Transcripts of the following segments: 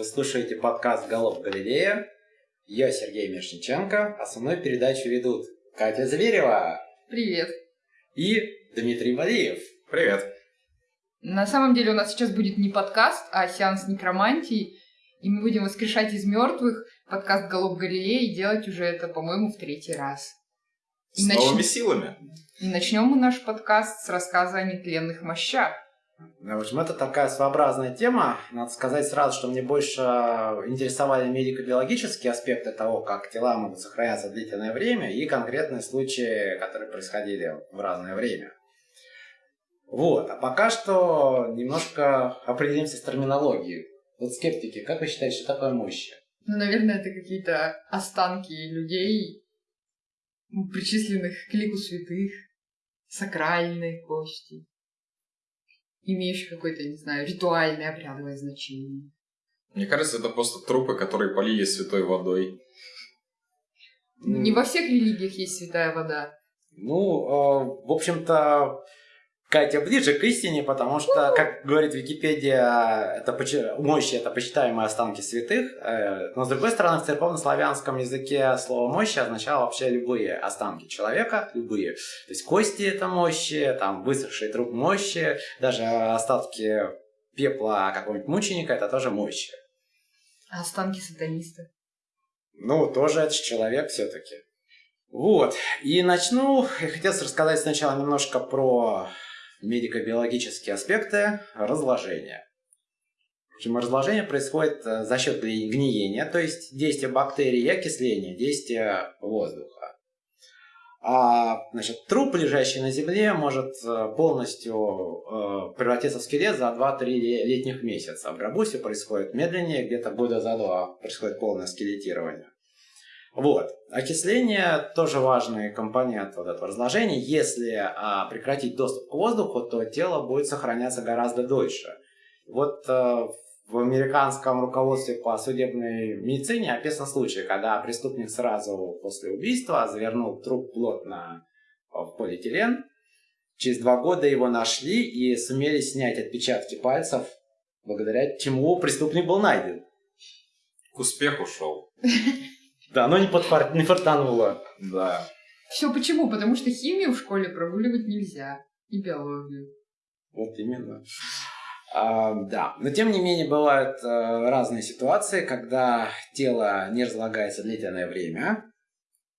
Вы слушаете подкаст «Голов Галилея». Я Сергей Мишниченко, а со мной передачу ведут Катя Зверева. Привет. И Дмитрий Валиев. Привет. На самом деле у нас сейчас будет не подкаст, а сеанс некромантии, и мы будем воскрешать из мертвых подкаст «Голов Галилея» и делать уже это, по-моему, в третий раз. С и новыми нач... силами. И начнем мы наш подкаст с рассказа о нетленных мощах. В общем, это такая своеобразная тема. Надо сказать сразу, что мне больше интересовали медико-биологические аспекты того, как тела могут сохраняться длительное время, и конкретные случаи, которые происходили в разное время. Вот, а пока что немножко определимся с терминологией. Вот скептики, как вы считаете, что такое мощи? Ну, наверное, это какие-то останки людей, причисленных к лику святых, сакральные кости имеющих какое-то, не знаю, ритуальное обрядовое значение. Мне кажется, это просто трупы, которые полили святой водой. Не во всех религиях есть святая вода. Ну, э, в общем-то, Катя ближе к истине, потому что, как говорит Википедия, это мощи это почитаемые останки святых. Э, но с другой стороны, в церковно-славянском языке слово мощи означало вообще любые останки человека, любые. То есть кости это мощи, там высохший труп мощи, даже остатки пепла какого-нибудь мученика это тоже мощи. А останки сатаниста? Ну, тоже это человек все-таки. Вот. И начну, я хотел рассказать сначала немножко про медико-биологические аспекты разложения. Общем, разложение происходит э, за счет гниения, то есть действия бактерий и окисления, действия воздуха. А значит, труп, лежащий на земле, может э, полностью э, превратиться в скелет за 2-3 летних месяца. В рабусе происходит медленнее, где-то года за два происходит полное скелетирование. Вот. Окисление тоже важный компонент вот этого разложения. Если а, прекратить доступ к воздуху, то тело будет сохраняться гораздо дольше. Вот а, в американском руководстве по судебной медицине описан случай, когда преступник сразу после убийства завернул труп плотно в полиэтилен. Через два года его нашли и сумели снять отпечатки пальцев, благодаря чему преступник был найден. К успеху шел. Да, оно не, подфар... не фартануло. Да. Все почему? Потому что химию в школе прогуливать нельзя. И биологию. Вот именно. А, да, но тем не менее бывают а, разные ситуации, когда тело не разлагается длительное время.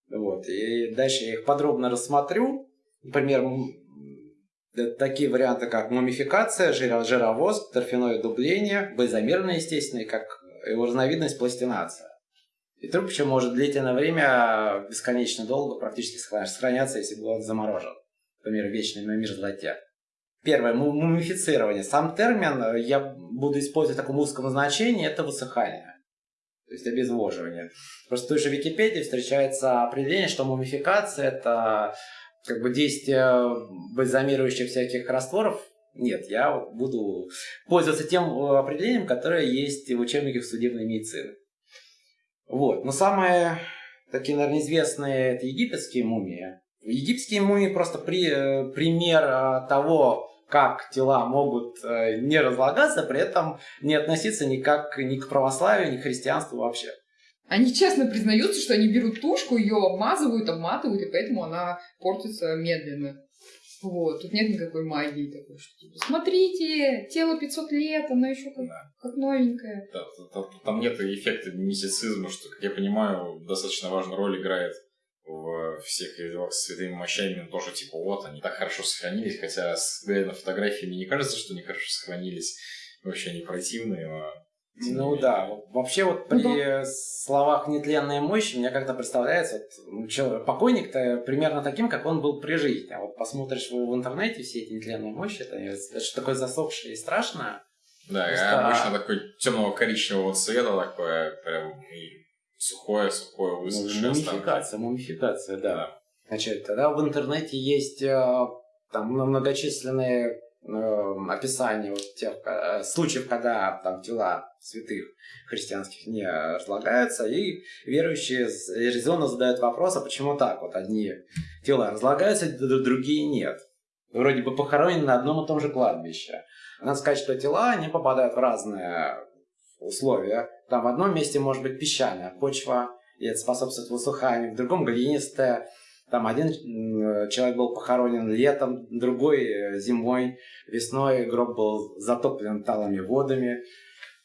Вот, и дальше я их подробно рассмотрю. Например, такие варианты, как мумификация, жировоз, торфяное дубление, безомерное, естественно, и как его разновидность пластинация. И труп еще может длительное время, бесконечно долго, практически сохраняться, если был заморожен. Например, вечный на мерзлоте. Первое, мумифицирование. Сам термин э, я буду использовать в таком узком значении, это высыхание. То есть обезвоживание. Просто в той же Википедии встречается определение, что мумификация это как бы действие бальзамирующих всяких растворов. Нет, я буду пользоваться тем э, определением, которое есть в учебниках судебной медицины. Вот. Но самые такие, наверное, известные это египетские мумии. Египетские мумии просто при, э, пример э, того, как тела могут э, не разлагаться, при этом не относиться никак ни к православию, ни к христианству вообще. Они честно признаются, что они берут тушку, ее обмазывают, обматывают, и поэтому она портится медленно. Вот, тут нет никакой магии такой, что типа, смотрите, тело 500 лет, оно еще как, да. как новенькое. Да, там, там нет эффекта мистицизма, что, как я понимаю, достаточно важную роль играет в всех делах с святыми мощами, тоже типа вот, они так хорошо сохранились, хотя, глядя на фотографии, мне не кажется, что они хорошо сохранились, вообще они противные, но ну да, вообще вот при ну, словах нетленная мощь мне как-то представляется, вот, ну, человек, покойник-то примерно таким, как он был при жизни. А вот посмотришь в, интернете все эти нетленные мощи, это, это что такое засохшее и страшное. Да, Просто... обычно такой темного коричневого цвета, такое прям и сухое, сухое, высохшее. Мумификация, мумификация, да. да. Значит, тогда в интернете есть э, там многочисленные описание вот тех э, случаев, когда там тела святых христианских не разлагаются, и верующие резонно задают вопрос, а почему так? Вот одни тела разлагаются, другие нет. Вроде бы похоронены на одном и том же кладбище. Надо сказать, что тела, они попадают в разные условия. Там в одном месте может быть песчаная почва, и это способствует высуханию, в другом глинистая. Там один человек был похоронен летом, другой э, зимой, весной гроб был затоплен талыми водами.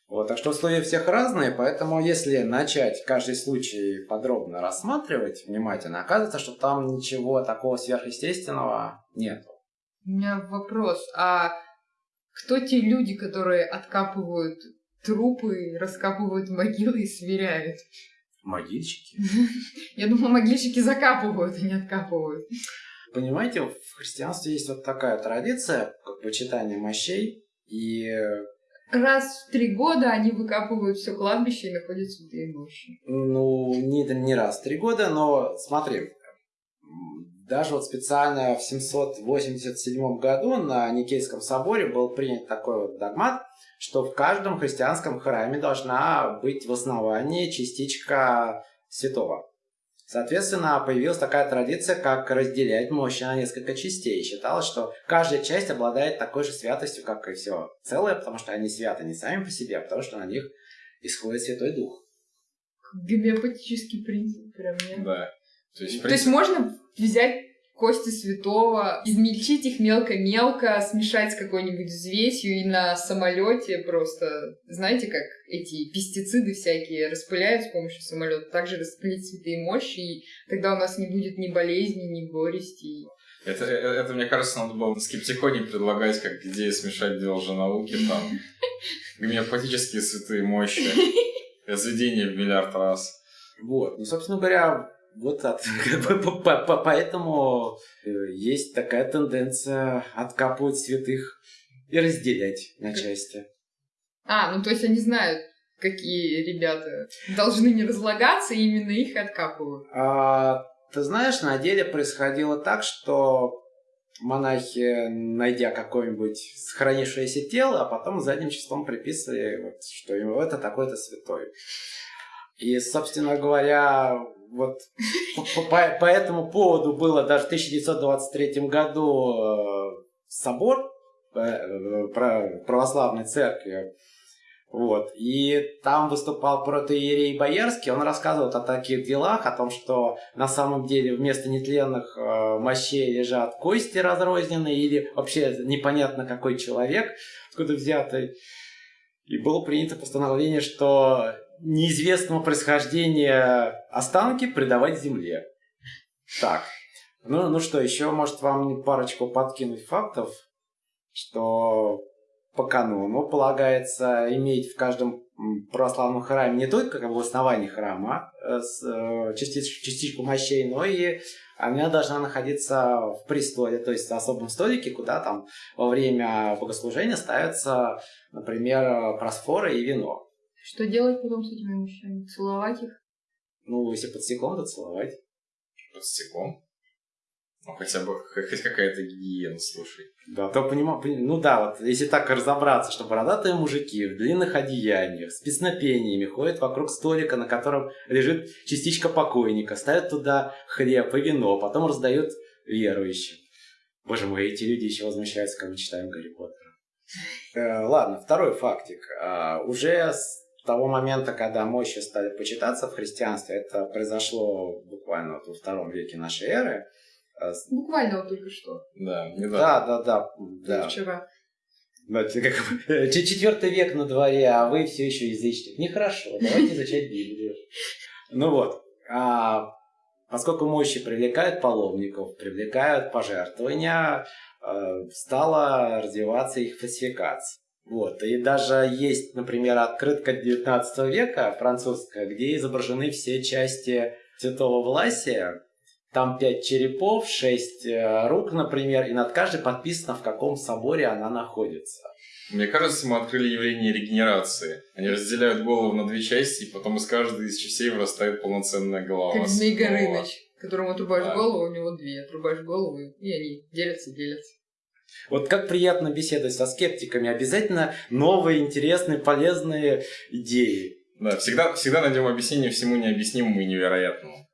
Вот, так что условия всех разные, поэтому если начать каждый случай подробно рассматривать внимательно, оказывается, что там ничего такого сверхъестественного нет. У меня вопрос, а кто те люди, которые откапывают трупы, раскапывают могилы и сверяют? Могильщики? Я думала, могильщики закапывают, а не откапывают. Понимаете, в христианстве есть вот такая традиция, как почитание мощей, и Раз в три года они выкапывают все кладбище и находят святые мощи. Ну, не, не раз в три года, но смотри, даже вот специально в 787 году на Никейском соборе был принят такой вот догмат, что в каждом христианском храме должна быть в основании частичка святого. Соответственно, появилась такая традиция, как разделять мощи на несколько частей. Считалось, что каждая часть обладает такой же святостью, как и все целое, потому что они святы не сами по себе, а потому что на них исходит Святой Дух. Гомеопатический принцип, прям нет. Да. То есть, То есть можно взять кости святого, измельчить их мелко-мелко, смешать с какой-нибудь взвесью и на самолете просто, знаете, как эти пестициды всякие распыляют с помощью самолета, также распылить святые мощи, и тогда у нас не будет ни болезни, ни горести. Это, это, это, мне кажется, надо было на скептиконе предлагать, как идею смешать две науки там, гомеопатические святые мощи, разведение в миллиард раз. Вот. Ну, собственно говоря, вот от, поэтому э, есть такая тенденция откапывать святых и разделять на части. А, ну то есть они знают, какие ребята должны не разлагаться, и именно их откапывают. А, ты знаешь, на деле происходило так, что монахи, найдя какое-нибудь сохранившееся тело, а потом задним числом приписывали, вот, что это такой-то святой. И, собственно говоря, вот по, этому поводу было даже в 1923 году э, собор э, православной церкви. Вот. И там выступал протоиерей Боярский, он рассказывал о таких делах, о том, что на самом деле вместо нетленных э, мощей лежат кости разрозненные или вообще непонятно какой человек, откуда взятый. И было принято постановление, что неизвестного происхождения останки предавать земле. Так, ну, ну что, еще, может, вам парочку подкинуть фактов, что по канону полагается иметь в каждом православном храме не только как бы в основании храма э, с, э, частич, частичку мощей, но и она должна находиться в престоле, то есть в особом столике, куда там во время богослужения ставятся, например, просфоры и вино. Что делать потом с этими мужчинами? Целовать их? Ну, если под стеклом, то целовать. Под стеклом? Ну, хотя бы хоть какая-то гигиена, слушай. Да, то понимаю, ну да, вот если так разобраться, что бородатые мужики в длинных одеяниях с песнопениями ходят вокруг столика, на котором лежит частичка покойника, ставят туда хлеб и вино, потом раздают верующим. Боже мой, эти люди еще возмущаются, когда мы читаем Гарри Поттера. Э, ладно, второй фактик. А, уже того момента, когда мощи стали почитаться в христианстве, это произошло буквально вот во втором веке нашей эры. Э, буквально вот только что. Да, недавно. Да, да, да. да. Вчера. Четвертый век на дворе, а вы все еще язычник. Нехорошо, давайте изучать Библию. Ну вот, а, поскольку мощи привлекают паломников, привлекают пожертвования, э, стала развиваться их фальсификация. Вот. И даже есть, например, открытка 19 века французская, где изображены все части Святого Власия. Там пять черепов, шесть э, рук, например, и над каждой подписано, в каком соборе она находится. Мне кажется, мы открыли явление регенерации. Они разделяют голову на две части, и потом из каждой из частей вырастает полноценная голова. Как Змей Горыныч, которому отрубаешь да. голову, у него две. Отрубаешь голову, и они делятся, делятся. Вот как приятно беседовать со скептиками. Обязательно новые, интересные, полезные идеи. Да, всегда, всегда найдем объяснение всему необъяснимому и невероятному.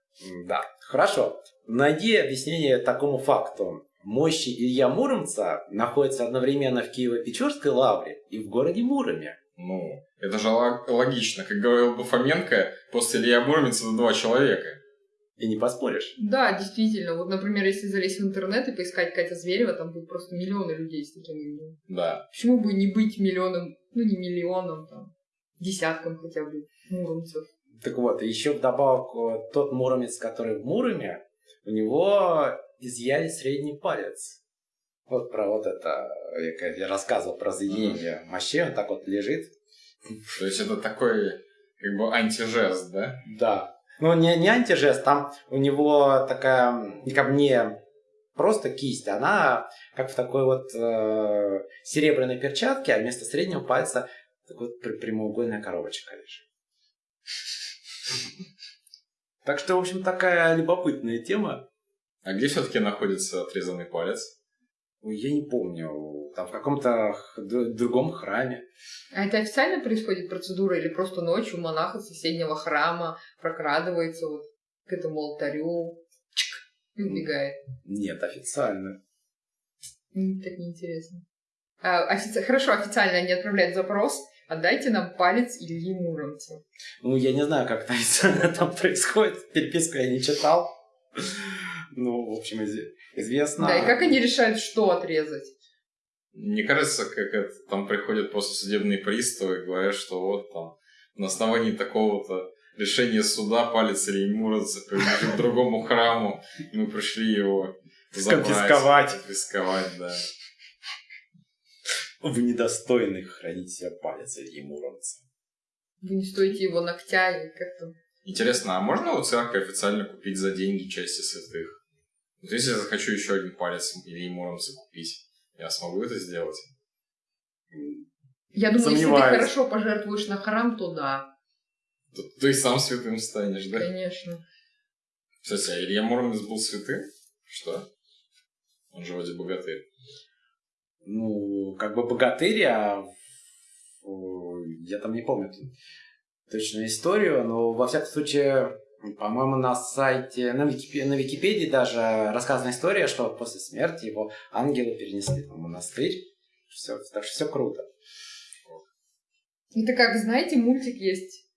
Да, хорошо. Найди объяснение такому факту. Мощи Илья Муромца находятся одновременно в Киево-Печорской лавре и в городе Муроме. Ну, это же логично. Как говорил бы Фоменко, после Илья Муромец это два человека. И не поспоришь. Да, действительно. Вот, например, если залезть в интернет и поискать Катя Зверева, там будет просто миллионы людей с таким именем. Да. Почему бы не быть миллионом, ну не миллионом, там, десятком хотя бы муромцев? Так вот, еще вдобавок, тот муромец, который в Муроме, у него изъяли средний палец. Вот про вот это, я, я рассказывал про заединение мощей, он так вот лежит. То есть это такой, как бы, антижест, да? Да. Ну, не, не антижест, там у него такая, как мне просто кисть, она как в такой вот э, серебряной перчатке, а вместо среднего пальца такой вот прямоугольная коробочка лежит. Так что, в общем, такая любопытная тема. А где все-таки находится отрезанный палец? Я не помню. Там в каком-то другом храме. А это официально происходит процедура или просто ночью монах из соседнего храма прокрадывается вот к этому алтарю чик, и убегает? Нет, официально. Так неинтересно. А, офици... Хорошо, официально они отправляют запрос, отдайте нам палец Ильи Муромца. Ну, я не знаю, как это официально там происходит. Переписку я не читал. Ну, в общем, известно. Да, и как они решают, что отрезать? Мне кажется, как это, там приходят просто судебные приставы и говорят, что вот там на основании такого-то решения суда палец или Муромца к другому храму, и мы пришли его забрать. Конфисковать. Конфисковать, да. Вы недостойны хранить себе палец Ильи Муромца. Вы не стоите его ногтя или как то Интересно, а можно у церкви официально купить за деньги части святых? Вот если я захочу еще один палец Ильи Муромца купить, я смогу это сделать? Я думаю, Сомневаюсь. если ты хорошо пожертвуешь на храм, то да. То ты сам святым станешь, да? Конечно. Кстати, а Илья Муромец был святым? Что? Он же вроде богатырь ну, как бы богатырь, а я там не помню точную историю, но во всяком случае, по-моему, на сайте, на Википедии, на Википедии даже рассказана история, что после смерти его ангелы перенесли в монастырь. Все, так что все круто. Это как, знаете, мультик есть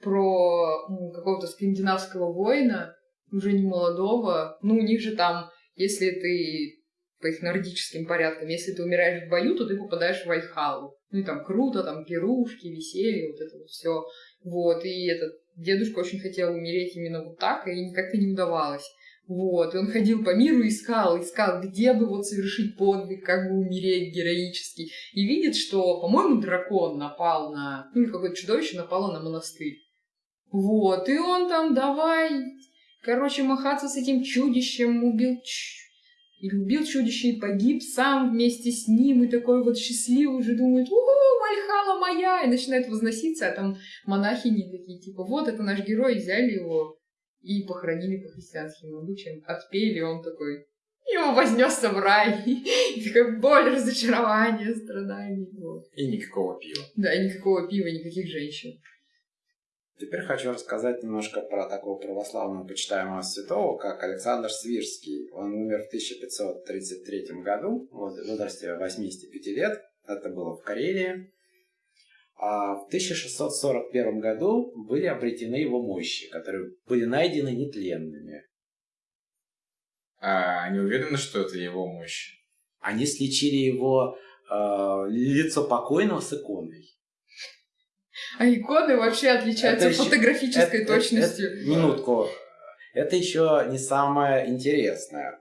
про ну, какого-то скандинавского воина, уже не молодого. Ну, у них же там, если ты по их нордическим порядкам. Если ты умираешь в бою, то ты попадаешь в Вальхалу. Ну и там круто, там пирушки, веселье, вот это вот все. Вот, и этот дедушка очень хотел умереть именно вот так, и как-то не удавалось. Вот, и он ходил по миру, искал, искал, где бы вот совершить подвиг, как бы умереть героически. И видит, что, по-моему, дракон напал на... Ну, или какое-то чудовище напало на монастырь. Вот, и он там давай, короче, махаться с этим чудищем, убил и любил чудище и погиб сам вместе с ним, и такой вот счастливый уже думает, угу, Вальхала моя, и начинает возноситься, а там монахини такие, типа, вот это наш герой, взяли его и похоронили по христианским обычаям, отпели, он такой, его вознесся в рай, и такая боль, разочарование, страдания. Вот. И никакого пива. Да, и никакого пива, никаких женщин. Теперь хочу рассказать немножко про такого православного почитаемого святого, как Александр Свирский. Он умер в 1533 году, в возрасте 85 лет. Это было в Карелии. А в 1641 году были обретены его мощи, которые были найдены нетленными. А они уверены, что это его мощи? Они сличили его э, лицо покойного с иконой. А иконы вообще отличаются это фотографической еще, точностью. Это, это, минутку. Это еще не самое интересное.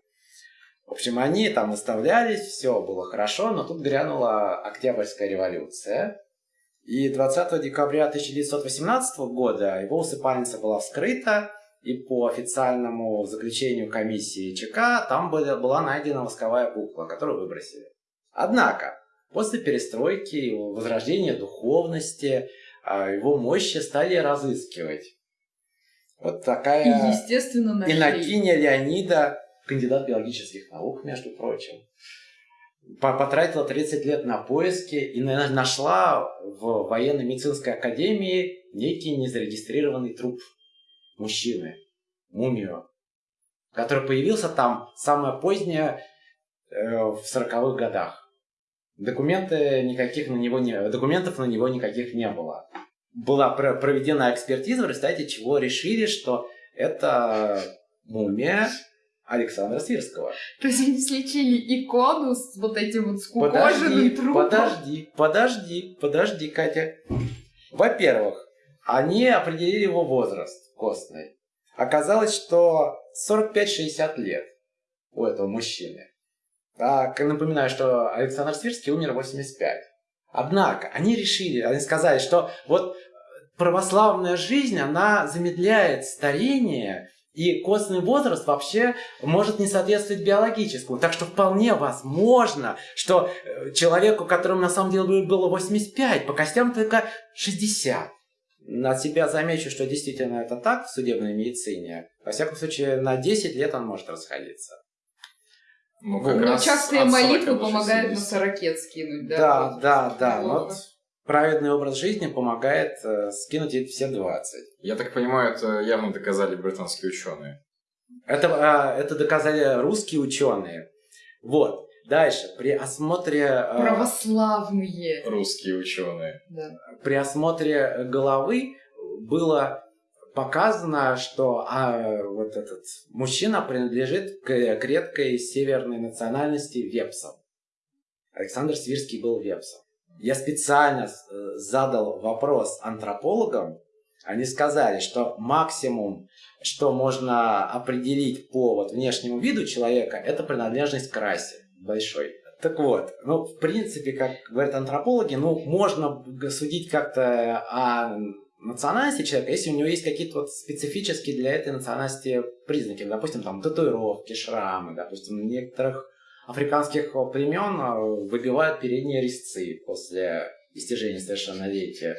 В общем, они там выставлялись, все было хорошо, но тут грянула Октябрьская революция. И 20 декабря 1918 года его усыпальница была вскрыта, и по официальному заключению комиссии ЧК там была, найдена восковая кукла, которую выбросили. Однако, после перестройки, возрождения духовности, его мощи стали разыскивать. Вот такая... И, естественно, нашли. Иннокиня Леонида, кандидат биологических наук, между прочим, потратила 30 лет на поиски и нашла в военно-медицинской академии некий незарегистрированный труп мужчины, мумию, который появился там самое позднее э, в 40-х годах. Документы никаких на него не, документов на него никаких не было. Была проведена экспертиза, в результате чего решили, что это мумия Александра Свирского. То есть они слечили икону с вот этим вот скукоженным трупом? Подожди, подожди, подожди, Катя. Во-первых, они определили его возраст костный. Оказалось, что 45-60 лет у этого мужчины. Так, напоминаю, что Александр Свирский умер в 85. Однако, они решили, они сказали, что вот православная жизнь, она замедляет старение, и костный возраст вообще может не соответствовать биологическому. Так что вполне возможно, что э, человеку, которому на самом деле было 85, по костям только 60. На себя замечу, что действительно это так в судебной медицине. Во всяком случае, на 10 лет он может расходиться. Ну, как Но частые молитвы помогают на сорокет скинуть, да? Да, вот, да, да. Вот праведный образ жизни помогает э, скинуть эти все 20. Я так понимаю, это явно доказали британские ученые. Это, э, это доказали русские ученые. Вот. Дальше, при осмотре... Э, Православные. Русские ученые. Да. При осмотре головы было показано, что а, вот этот мужчина принадлежит к, к редкой северной национальности вепсам. Александр Свирский был вепсом. Я специально э, задал вопрос антропологам. Они сказали, что максимум, что можно определить по вот внешнему виду человека, это принадлежность к расе большой. Так вот, ну, в принципе, как говорят антропологи, ну, можно судить как-то о национальности человека, если у него есть какие-то вот специфические для этой национальности признаки, допустим, там татуировки, шрамы, допустим, некоторых африканских племен а, выбивают передние резцы после достижения совершеннолетия.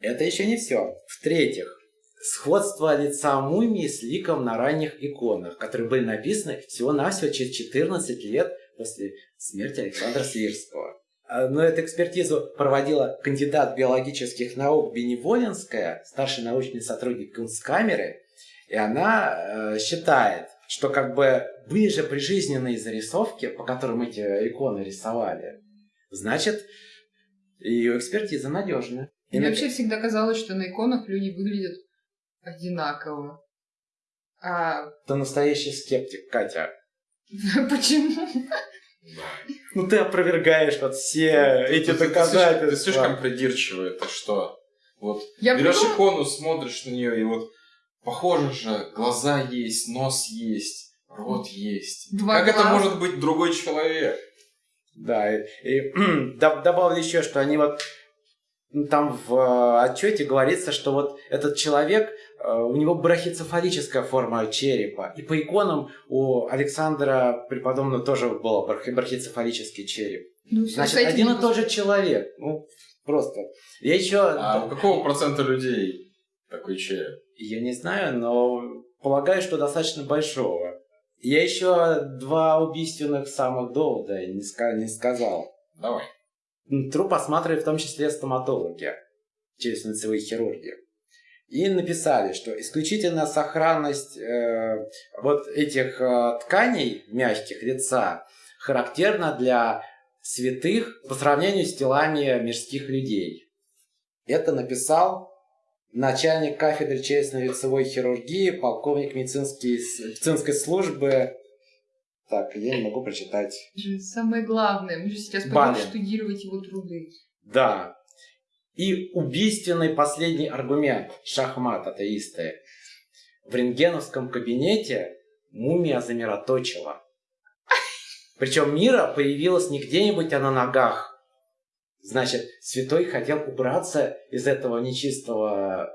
Это еще не все. В-третьих, сходство лица мумии с ликом на ранних иконах, которые были написаны всего-навсего через 14 лет после смерти Александра Свирского. А, но эту экспертизу проводила кандидат биологических наук Беневолинская, старший научный сотрудник Кунсткамеры, и она э, считает, что как бы были же прижизненные зарисовки, по которым эти иконы рисовали. Значит, ее экспертиза надежная. И Мне на... вообще всегда казалось, что на иконах люди выглядят одинаково. А... Ты настоящий скептик, Катя. Почему? Ну ты опровергаешь вот все эти доказательства. Ты слишком придирчивый, это что? Вот я берешь придумала... икону, смотришь на нее, и вот похоже же, глаза есть, нос есть, рот есть. Два как глаза. это может быть другой человек? Да, и, и добавлю еще, что они вот там в э, отчете говорится, что вот этот человек у него брахицефалическая форма черепа. И по иконам у Александра Преподобного тоже был брахицефалический череп. Ну, Значит, один и тот же человек. Ну, просто. Я еще... А у какого процента людей такой череп? Я не знаю, но полагаю, что достаточно большого. Я еще два убийственных самых довода не, ска- не сказал. Давай. Труп осматривают в том числе стоматологи через лицевые хирурги. И написали, что исключительно сохранность э, вот этих э, тканей мягких лица характерна для святых по сравнению с телами мирских людей. Это написал начальник кафедры челюстно-лицевой хирургии, полковник медицинской, медицинской службы. Так, я не могу прочитать. Самое главное, мы же сейчас пойдем штудировать его труды. Да, и убийственный последний аргумент шахмат атеисты. В рентгеновском кабинете мумия замироточила. Причем Мира появилась не где-нибудь, а на ногах. Значит, святой хотел убраться из этого нечистого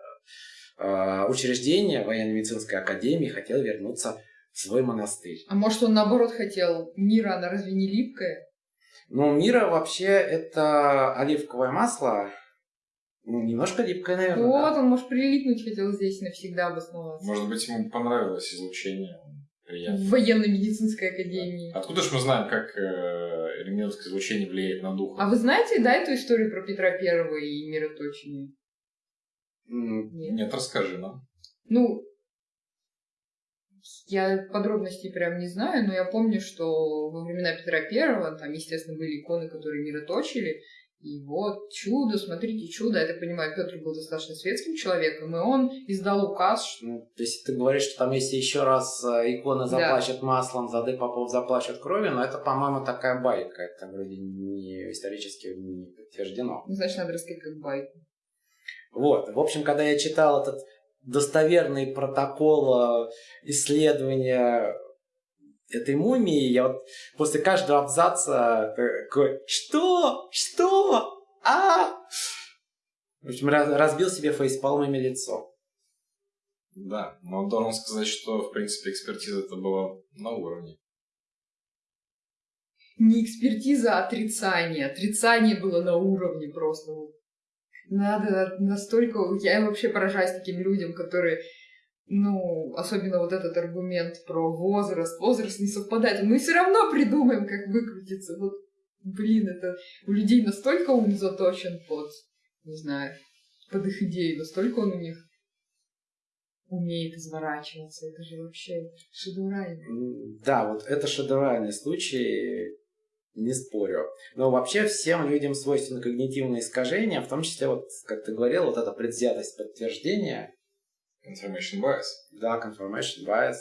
э, учреждения военно-медицинской академии, хотел вернуться в свой монастырь. А может, он наоборот хотел? Мира, она разве не липкая? Ну, Мира вообще это оливковое масло, немножко липкая, наверное. Вот, да. он, может, прилипнуть хотел здесь навсегда обосноваться. Может быть, ему понравилось излучение. Приятно. В военно-медицинской академии. Да. Откуда же мы знаем, как э, рентгеновское излучение влияет на дух? А вы знаете, да, эту историю про Петра Первого и мироточение? Mm. Нет? Нет, расскажи нам. Ну, Я подробностей прям не знаю, но я помню, что во времена Петра Первого там, естественно, были иконы, которые мироточили, и вот чудо, смотрите, чудо. Я так понимаю, Петр был достаточно светским человеком, и он издал указ. Что... Ну, то есть ты говоришь, что там если еще раз э, икона заплачет да. маслом, зады попов заплачет кровью, но это, по-моему, такая байка. Это вроде не исторически не подтверждено. Ну, значит, надо рассказать как байку. Вот. В общем, когда я читал этот достоверный протокол э, исследования этой мумии, я вот после каждого абзаца такой, что? Что? А? В общем, разбил себе фейспалмами лицо. Да, но должен сказать, что, в принципе, экспертиза это была на уровне. Не экспертиза, а отрицание. Отрицание было на уровне просто. Надо настолько... Я вообще поражаюсь таким людям, которые ну, особенно вот этот аргумент про возраст, возраст не совпадает, мы все равно придумаем, как выкрутиться. Вот, блин, это у людей настолько ум заточен под, не знаю, под их идеи, настолько он у них умеет изворачиваться. Это же вообще шедевральный. Да, вот это шедевральный случай, не спорю. Но вообще всем людям свойственно когнитивные искажения, в том числе, вот, как ты говорил, вот эта предвзятость подтверждения, Confirmation bias. Да, confirmation bias.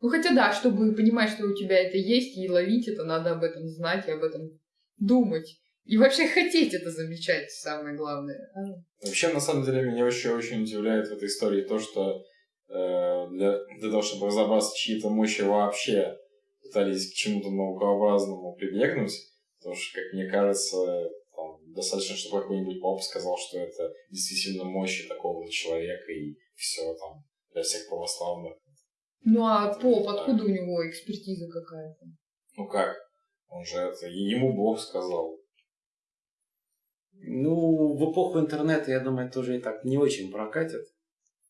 Ну хотя да, чтобы понимать, что у тебя это есть, и ловить это, надо об этом знать и об этом думать. И вообще хотеть это замечать, самое главное. Вообще, на самом деле, меня вообще очень удивляет в этой истории то, что э, для, для того, чтобы разобраться чьи-то мощи вообще пытались к чему-то наукообразному прибегнуть, потому что, как мне кажется, там, достаточно, чтобы какой-нибудь поп сказал, что это действительно мощи такого человека, и все там для всех православных. Ну а поп, откуда у него экспертиза какая-то? Ну как? Он же это, ему Бог сказал. Ну, в эпоху интернета, я думаю, тоже и так не очень прокатит.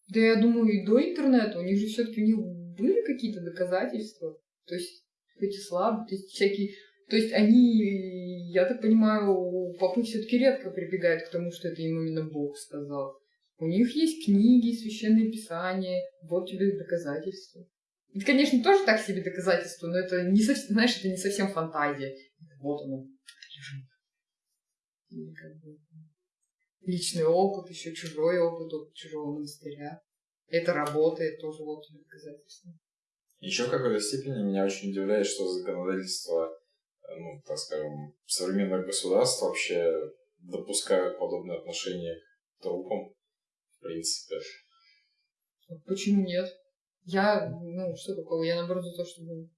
Да я думаю, и до интернета у них же все-таки у них были какие-то доказательства. То есть эти слабые, то есть всякие... То есть они, я так понимаю, попы все-таки редко прибегают к тому, что это им именно Бог сказал. У них есть книги, священные писания, вот тебе доказательства. Это, конечно, тоже так себе доказательство, но это не совсем, знаешь, это не совсем фантазия. Вот оно как бы личный опыт, еще чужой опыт, опыт чужого монастыря. Это работает тоже вот доказательство. Еще в какой-то степени меня очень удивляет, что законодательство, ну, так скажем, современных государств вообще допускают подобные отношения к трупам в принципе. Почему нет? Я, ну, что такого? Я наоборот за то, чтобы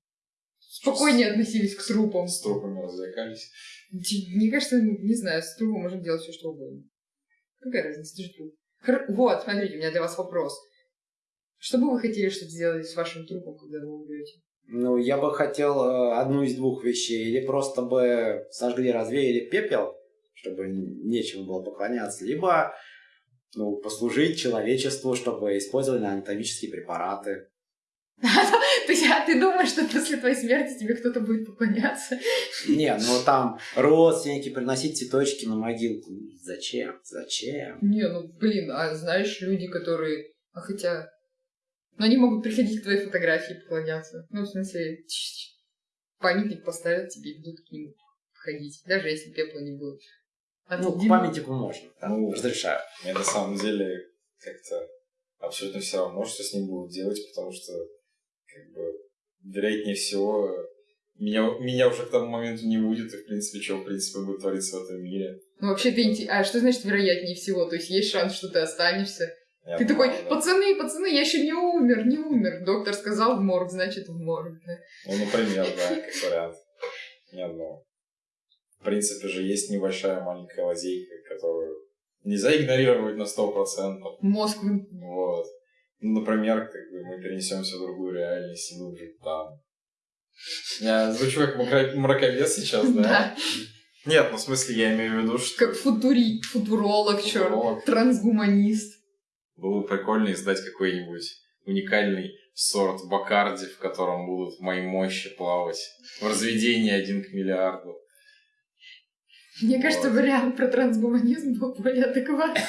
спокойнее относились к трупам. С трупами развлекались. Мне кажется, не знаю, с трупом можно делать все, что угодно. Какая разница, ты же труп. Хр... Вот, смотрите, у меня для вас вопрос. Что бы вы хотели, чтобы сделали с вашим трупом, когда вы умрете? Ну, я бы хотел э, одну из двух вещей. Или просто бы сожгли, развеяли пепел, чтобы нечем было поклоняться. Либо ну, послужить человечеству, чтобы использовали анатомические препараты. То есть, а ты думаешь, что после твоей смерти тебе кто-то будет поклоняться? Не, ну там родственники приносить цветочки на могилку. Зачем? Зачем? Не, ну блин, а знаешь, люди, которые... А хотя... Ну, они могут приходить к твоей фотографии и поклоняться. Ну, в смысле, памятник поставят тебе и будут к нему ходить. Даже если пепла не будет. Ну, к памятнику можно, да, ну, разрешаю. Мне на самом деле как-то абсолютно все равно, что с ним будут делать, потому что, как бы, вероятнее всего, меня, меня уже к тому моменту не будет, и, в принципе, что, в принципе, будет твориться в этом мире. Ну, вообще, ты... А что значит вероятнее всего? То есть, есть шанс, что ты останешься? Я ты понимаю, такой, пацаны, пацаны, я еще не умер, не умер. Доктор сказал в морг, значит в морг. Да? Ну, например, да, как вариант. Не одно в принципе же есть небольшая маленькая лазейка, которую нельзя игнорировать на сто процентов. Мозг. Вот. Ну, например, как бы мы перенесемся в другую реальность и будем жить там. Я звучу как мраковец сейчас, да? Да. Нет, ну в смысле я имею в виду, что... Как футури, футуролог, черт, трансгуманист. Было бы прикольно издать какой-нибудь уникальный сорт Бакарди, в котором будут мои мощи плавать в разведении один к миллиарду. Мне кажется, вариант про трансгуманизм был более адекватный.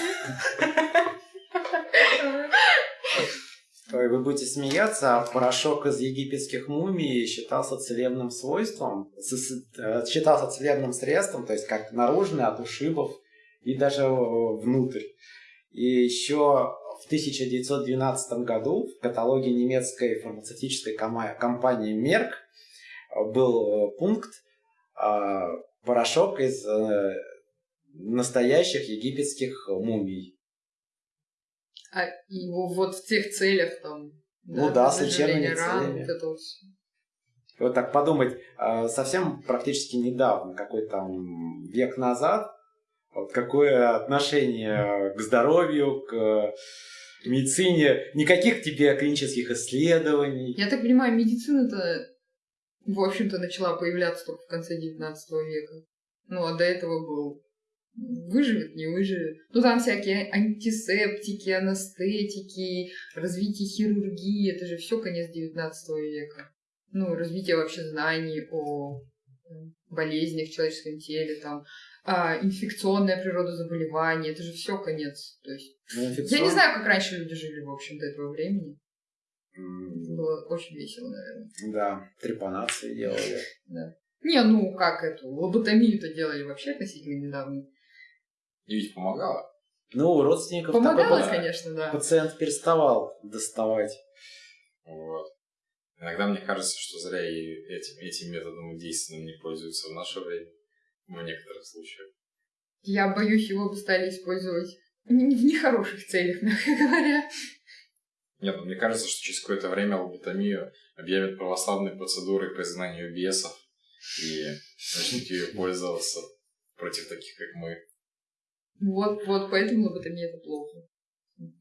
Вы будете смеяться, а порошок из египетских мумий считался целебным свойством, э, считался целебным средством, то есть как наружный от ушибов и даже э, внутрь. И еще в 1912 году в каталоге немецкой фармацевтической компании Merck был пункт порошок из настоящих египетских мумий. А его вот в тех целях там... Ну да, с лечебными целями. Вот, это вот. вот так подумать, а, совсем практически недавно, какой там век назад, вот какое отношение к здоровью, к медицине, никаких тебе клинических исследований. Я так понимаю, медицина-то, в общем-то, начала появляться только в конце 19 века. Ну, а до этого был выживет, не выживет. Ну, там всякие антисептики, анестетики, развитие хирургии, это же все конец 19 века. Ну, развитие вообще знаний о болезнях в человеческом теле, там, а, инфекционная природа заболеваний, это же все конец. То есть, ну, инфекцион... я не знаю, как раньше люди жили, в общем, до этого времени. Было очень весело, наверное. Да, трепанации делали. Да. Не, ну как эту, лоботомию-то делали вообще относительно недавно. И ведь помогало. Ну, у родственников Помогало, такой, конечно, да. Пациент переставал доставать. Вот. Иногда мне кажется, что зря и этим, этим методом действенным не пользуются в наше время. В некоторых случаях. Я боюсь, его бы стали использовать в нехороших целях, мягко говоря. Нет, ну, мне кажется, что через какое-то время лоботомию объявят православной процедурой по изгнанию бесов и начнут ее пользоваться против таких, как мы. Вот, вот, поэтому лоботомия это плохо.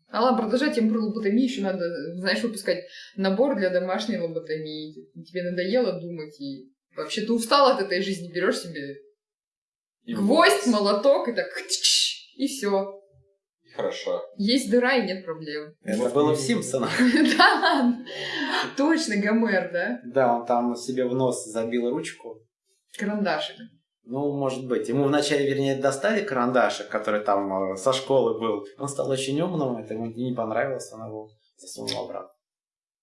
А ладно, продолжать тему про лоботомию, еще надо, знаешь, выпускать набор для домашней лоботомии. Тебе надоело думать, и вообще ты устал от этой жизни, берешь себе и гвоздь, молоток, и так и все. Хорошо. Есть дыра и нет проблем. Это вот было в Симпсонах. Да ладно. Точно, Гомер, да? Да, он там себе в нос забил ручку. Карандашик. Ну, может быть. Ему вначале, вернее, достали карандашик, который там э, со школы был. Он стал очень умным, это ему не понравилось, он его засунул обратно.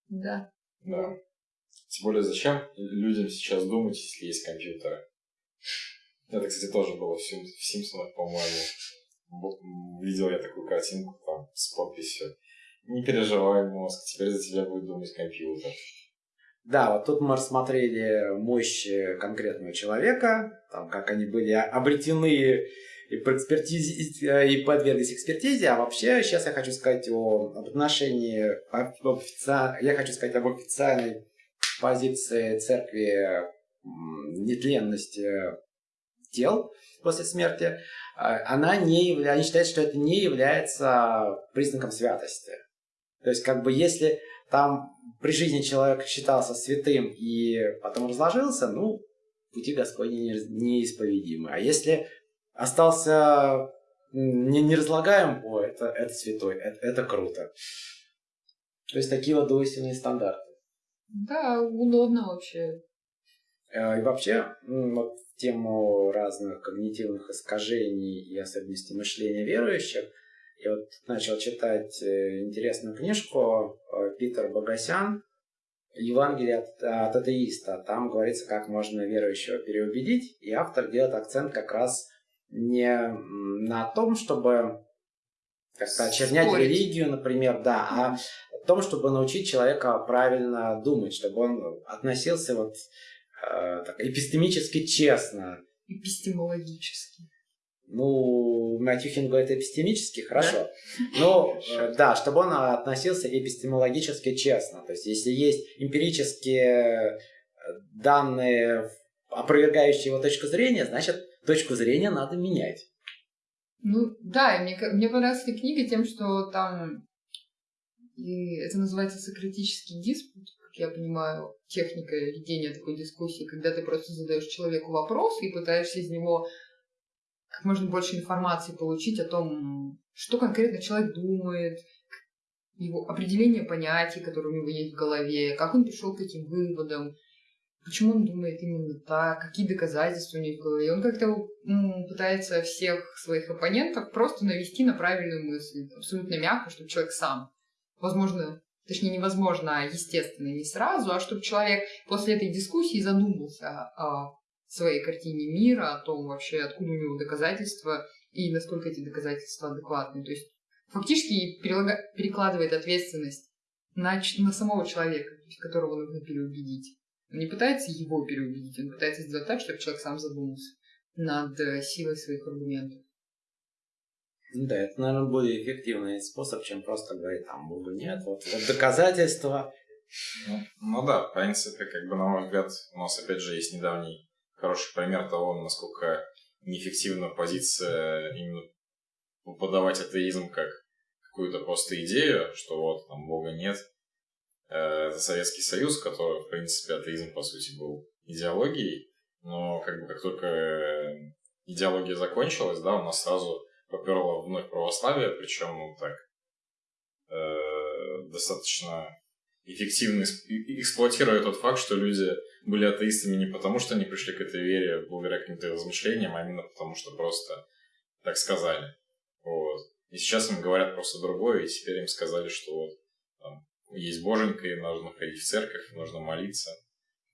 Да. Да. Тем более, зачем людям сейчас думать, если есть компьютеры? Это, кстати, тоже было в Симпсонах, по-моему. Видел я такую картинку там с подписью. Не переживай, мозг, теперь за тебя будет думать компьютер. Да, вот тут мы рассмотрели мощь конкретного человека, там, как они были обретены и, экспертизе, и подверглись экспертизе, а вообще сейчас я хочу сказать о, отношении, об офици... я хочу сказать об официальной позиции церкви нетленности тел после смерти. А, она не является, они считают, что это не является признаком святости. То есть, как бы, если там при жизни человек считался святым и потом разложился, ну, пути Господни неисповедимы. А если остался не, не разлагаем, о, это, это святой, это, это круто. То есть такие вот двойственные стандарты. Да, удобно вообще. Э, и вообще, вот тему разных когнитивных искажений и особенностей мышления верующих, я вот начал читать э, интересную книжку э, Питер Богосян «Евангелие от, от атеиста». Там говорится, как можно верующего переубедить, и автор делает акцент как раз не на том, чтобы как-то очернять Спорить. религию, например, да, а о том, чтобы научить человека правильно думать, чтобы он относился вот э, так, эпистемически честно. Эпистемологически. Ну, Матюхин говорит эпистемически, хорошо. Но, э, да, чтобы он относился эпистемологически честно. То есть, если есть эмпирические э, данные, опровергающие его точку зрения, значит, точку зрения надо менять. Ну, да, мне, мне понравилась эта книга тем, что там и это называется сократический диспут, я понимаю, техника ведения такой дискуссии, когда ты просто задаешь человеку вопрос и пытаешься из него как можно больше информации получить о том, что конкретно человек думает, его определение понятий, которые у него есть в голове, как он пришел к этим выводам, почему он думает именно так, какие доказательства у него в голове. Он как-то пытается всех своих оппонентов просто навести на правильную мысль, абсолютно мягко, чтобы человек сам, возможно, точнее невозможно, а естественно, не сразу, а чтобы человек после этой дискуссии задумался о своей картине мира, о том вообще, откуда у него доказательства и насколько эти доказательства адекватны. То есть фактически перекладывает ответственность на, на самого человека, которого нужно переубедить. Он не пытается его переубедить, он пытается сделать так, чтобы человек сам задумался над э, силой своих аргументов. Да, это, наверное, более эффективный способ, чем просто говорить, там, Бога нет, вот, вот доказательства. Ну, ну да, в принципе, как бы, на мой взгляд, у нас, опять же, есть недавний хороший пример того, насколько неэффективна позиция именно подавать атеизм как какую-то просто идею, что вот там Бога нет. Э, это Советский Союз, который, в принципе, атеизм, по сути, был идеологией, но как бы как только идеология закончилась, да, у нас сразу поперло вновь православие, причем ну, так э, достаточно эффективно эксплуатируя тот факт, что люди были атеистами не потому, что они пришли к этой вере благодаря каким-то размышлениям, а именно потому, что просто так сказали. Вот. И сейчас им говорят просто другое, и теперь им сказали, что вот там, есть боженька, и нужно ходить в церковь, нужно молиться.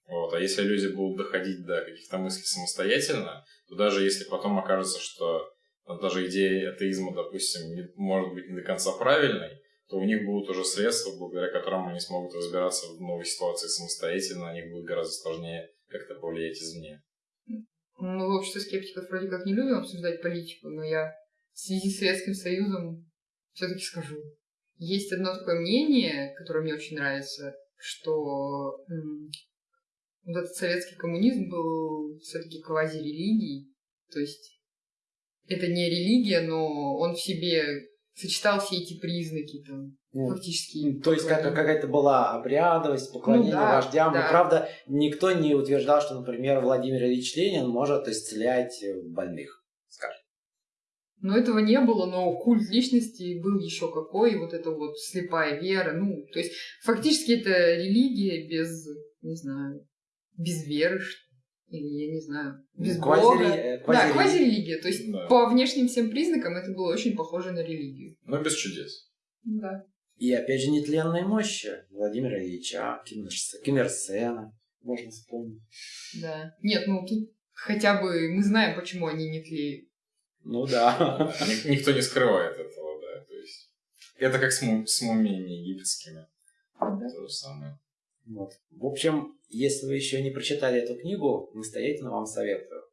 Вот. А если люди будут доходить до каких-то мыслей самостоятельно, то даже если потом окажется, что даже идея атеизма, допустим, не, может быть не до конца правильной, то у них будут уже средства, благодаря которым они смогут разбираться в новой ситуации самостоятельно, они будут гораздо сложнее как-то повлиять извне. Ну, в обществе скептиков вроде как не любим обсуждать политику, но я в связи с Советским Союзом все-таки скажу. Есть одно такое мнение, которое мне очень нравится, что вот этот советский коммунизм был все-таки квази-религией. То есть это не религия, но он в себе сочетал все эти признаки там, ну, фактически. То есть как, какая-то была обрядовость, поклонение ну, да, вождям. Да. Но, правда, никто не утверждал, что, например, Владимир Ильич Ленин может исцелять больных, скажем. Но этого не было, но культ личности был еще какой, вот эта вот слепая вера, ну, то есть фактически это религия без, не знаю, без веры, что или, я не знаю, без квази бога. Квази да, квазирелигия. То есть да. по внешним всем признакам это было очень похоже на религию. Но без чудес. Да. И опять же нетленные мощи Владимира Ильича, Киммерсена, можно вспомнить. Да. Нет, ну тут хотя бы мы знаем, почему они не тлеют. Ну да. Никто не скрывает этого, да. То есть это как с, с мумиями египетскими. То же самое. Вот. В общем, если вы еще не прочитали эту книгу, настоятельно вам советую.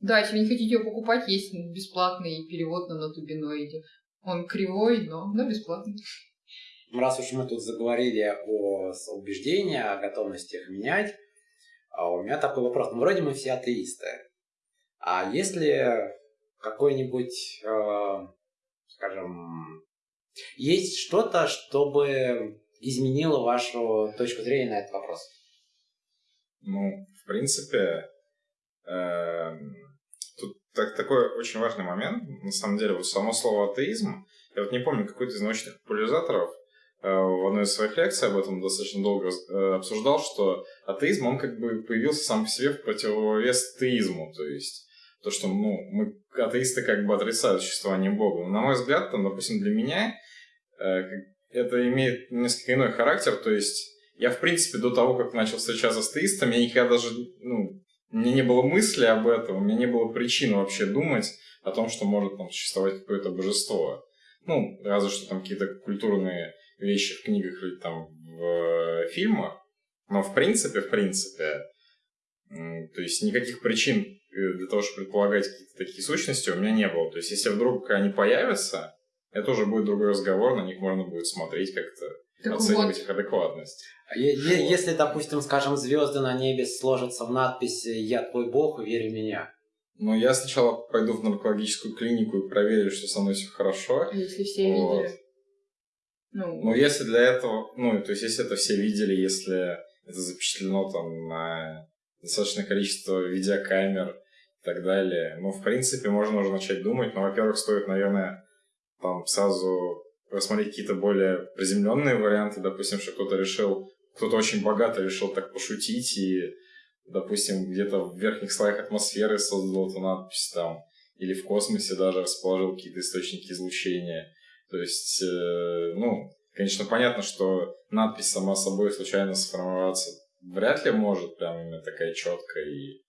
Да, если вы не хотите ее покупать, есть бесплатный перевод на нотубиноиде. Он кривой, но, но бесплатный. Раз уж мы тут заговорили о убеждениях, о готовности их менять, а у меня такой вопрос. Ну, вроде мы все атеисты. А если какой-нибудь, э, скажем, есть что-то, чтобы изменило вашу точку зрения на этот вопрос? Ну, в принципе, э, тут так, такой очень важный момент. На самом деле, вот само слово атеизм, я вот не помню, какой-то из научных популяризаторов э, в одной из своих лекций об этом достаточно долго э, обсуждал, что атеизм, он как бы появился сам по себе в противовес теизму, то есть то, что ну, мы атеисты как бы отрицают существование Бога. Но, на мой взгляд, там, допустим, для меня э, это имеет несколько иной характер, то есть я, в принципе, до того, как начал встречаться с теистами, я никогда даже, ну, меня не было мысли об этом, у меня не было причин вообще думать о том, что может там существовать какое-то божество. Ну, разве что там какие-то культурные вещи в книгах или там в э, фильмах. Но в принципе, в принципе, то есть никаких причин э, для того, чтобы предполагать какие-то такие сущности у меня не было. То есть если вдруг они появятся, это уже будет другой разговор, на них можно будет смотреть как-то, так оценивать вот. их адекватность. Е- вот. Если, допустим, скажем, звезды на небе сложатся в надпись «Я твой бог, верь в меня». Ну, я сначала пойду в наркологическую клинику и проверю, что со мной все хорошо. А если все вот. видели? Ну, ну, если для этого, ну, то есть, если это все видели, если это запечатлено там на достаточное количество видеокамер и так далее, ну, в принципе, можно уже начать думать, но, во-первых, стоит, наверное, там сразу рассмотреть какие-то более приземленные варианты, допустим, что кто-то решил, кто-то очень богато решил так пошутить и, допустим, где-то в верхних слоях атмосферы создал эту надпись там, или в космосе даже расположил какие-то источники излучения. То есть, э, ну, Конечно, понятно, что надпись сама собой случайно сформироваться вряд ли может прям именно такая четкая и...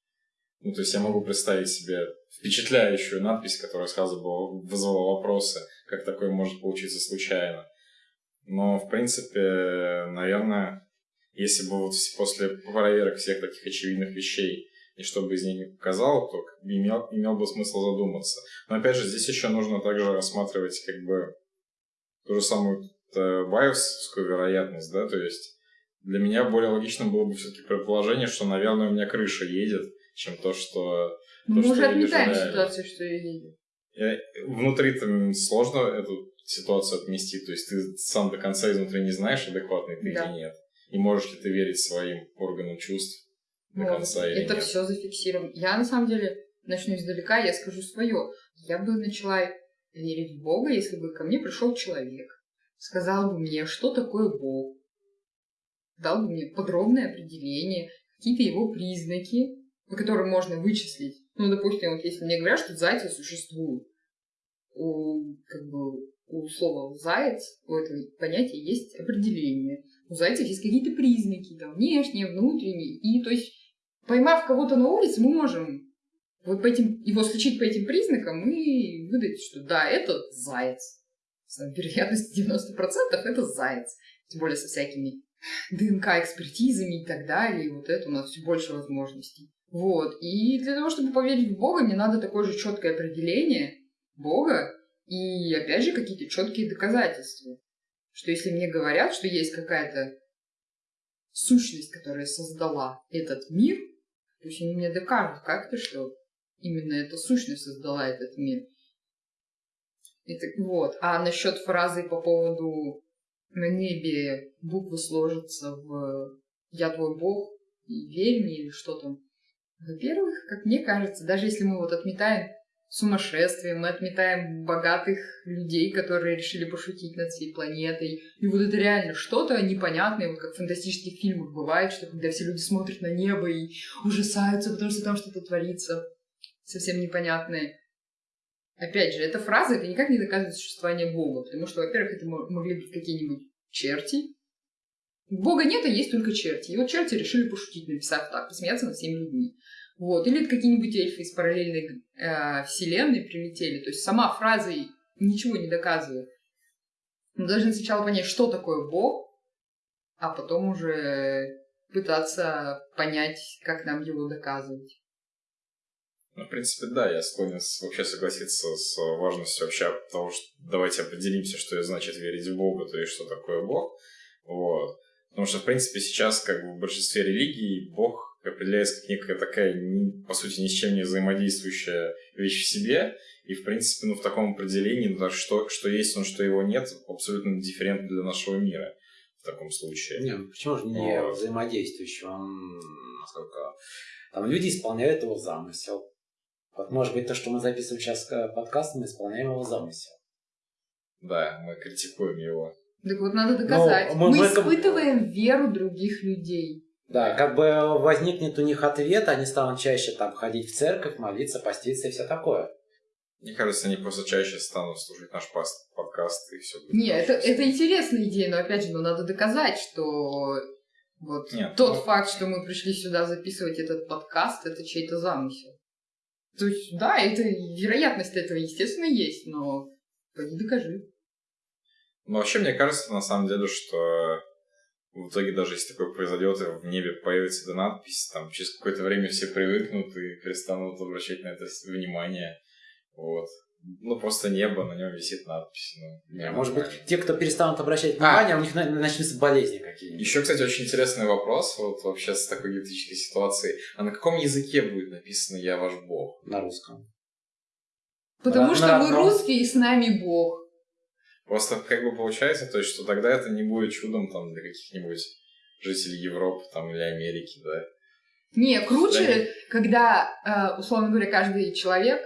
Ну, то есть я могу представить себе впечатляющую надпись, которая сразу бы вызвала вопросы, как такое может получиться случайно. Но, в принципе, наверное, если бы вот после проверок всех таких очевидных вещей и что бы из них не показал, то имел, имел бы смысл задуматься. Но опять же, здесь еще нужно также рассматривать как бы ту же самую байевскую вероятность, да, то есть для меня более логичным было бы все-таки предположение, что, наверное, у меня крыша едет, чем то, что... Ну, мы уже отметаем ситуацию, что я видел. Внутри там сложно эту ситуацию отмести, то есть ты сам до конца изнутри не знаешь, адекватный ты Да. или нет. И можешь ли ты верить своим органам чувств до Вот. конца или Это нет. все зафиксировано. Я, на самом деле, начну издалека, я скажу свое. Я бы начала верить в Бога, если бы ко мне пришел человек, сказал бы мне, что такое Бог, дал бы мне подробное определение, какие-то его признаки, по которым можно вычислить. Ну, допустим, вот если мне говорят, что зайцы существуют, у, как бы, у слова «заяц», у этого понятия есть определение. У зайцев есть какие-то признаки, там, внешние, внутренние. И, то есть, поймав кого-то на улице, мы можем вот по этим, его сличить по этим признакам и выдать, что да, это заяц. С вероятностью 90% это заяц. Тем более со всякими ДНК-экспертизами и так далее. И вот это у нас все больше возможностей. Вот. И для того, чтобы поверить в Бога, мне надо такое же четкое определение Бога и, опять же, какие-то четкие доказательства. Что если мне говорят, что есть какая-то сущность, которая создала этот мир, пусть они мне докажут как-то, что именно эта сущность создала этот мир. Это, вот. А насчет фразы по поводу на небе буквы сложатся в «Я твой бог» и «Верь мне» или что там. Во-первых, как мне кажется, даже если мы вот отметаем сумасшествие, мы отметаем богатых людей, которые решили пошутить над всей планетой, и вот это реально что-то непонятное, вот как в фантастических фильмах бывает, что когда все люди смотрят на небо и ужасаются, потому что там что-то творится совсем непонятное. Опять же, эта фраза, это никак не доказывает существование Бога, потому что, во-первых, это мо- могли быть какие-нибудь черти. Бога нет, а есть только черти. И вот черти решили пошутить, написав так, посмеяться над всеми людьми. Вот. Или это какие-нибудь эльфы из параллельной э, вселенной прилетели. То есть сама фраза ничего не доказывает. Мы должны сначала понять, что такое Бог, а потом уже пытаться понять, как нам его доказывать. Ну, в принципе, да, я склонен вообще согласиться с важностью вообще того, что давайте определимся, что значит верить в Бога, то есть что такое Бог. Вот. Потому что, в принципе, сейчас как бы в большинстве религий Бог определяется как некая такая, по сути, ни с чем не взаимодействующая вещь в себе. И, в принципе, ну, в таком определении, ну, что, что есть он, что его нет, абсолютно дифферентно для нашего мира в таком случае. Не, ну почему же не Вот. взаимодействующий? Он, насколько... Там люди исполняют его замысел. Вот, может быть, то, что мы записываем сейчас подкаст, мы исполняем его замысел. Да, мы критикуем его. Так вот, надо доказать. мы мы в этом- испытываем веру других людей. Да, как бы возникнет у них ответ, они станут чаще там ходить в церковь, молиться, поститься и все такое. Мне кажется, они просто чаще станут слушать наш подкаст и все будет. Не, это, это интересная идея, но опять же, ну, надо доказать, что вот Нет, тот ну- факт, что мы пришли сюда записывать этот подкаст, это чей-то замысел. То есть, да, это вероятность этого, естественно, есть, но пойди докажи. Ну, вообще, мне кажется, на самом деле, что в итоге, даже если такое произойдет, и в небе появится эта надпись, там через какое-то время все привыкнут и перестанут обращать на это внимание. Вот. Ну, просто небо, на нем висит надпись. Ну, Не, может быть, те, кто перестанут обращать А. внимание, у них на- начнутся болезни какие-нибудь. Еще, кстати, очень интересный вопрос, вот вообще с такой гипотетической ситуацией. А на каком языке будет написано «Я ваш бог»? На русском. Потому На- что на вы русские, и с нами Бог. Просто как бы получается, то есть, что тогда это не будет чудом там для каких-нибудь жителей Европы там или Америки, да? Не, круче, Да когда, э, условно говоря, каждый человек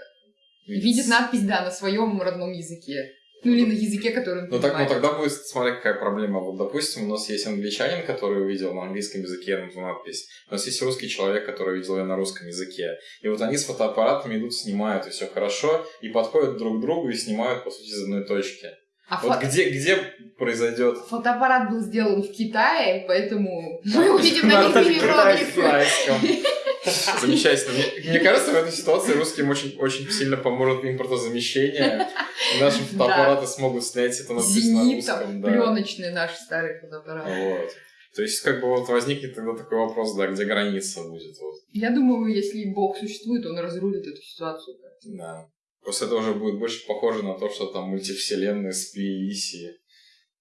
видит надпись, да, на своем родном языке. Ну или на языке, который он Ну, так, ну тогда будет, смотри, какая проблема. Вот, допустим, у нас есть англичанин, который увидел на английском языке эту надпись. У нас есть русский человек, который видел ее на русском языке. И вот они с фотоаппаратами идут, снимают, и все хорошо, и подходят друг к другу и снимают, по сути, из одной точки. А Вот фо- где, где произойдет фотоаппарат был сделан в Китае, поэтому мы увидим на них иероглифы. Замечательно. Мне, мне кажется, в этой ситуации русским очень, очень сильно поможет импортозамещение. Наши фотоаппараты смогут снять это надпись на Зенит, там, русском. да. пленочные наши старые фотоаппараты. Вот. То есть, как бы вот возникнет тогда такой вопрос, да, где граница будет. Вот. Я думаю, если Бог существует, он разрулит эту ситуацию. Да. Просто это уже будет больше похоже на то, что там мультивселенные сплелись и